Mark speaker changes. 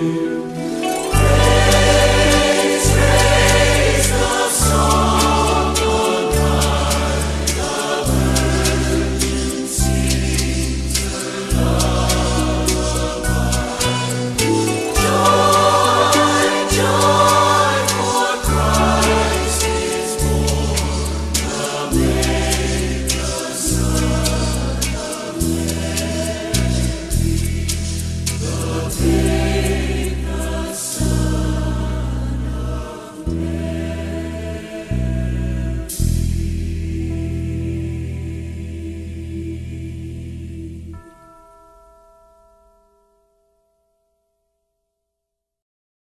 Speaker 1: you.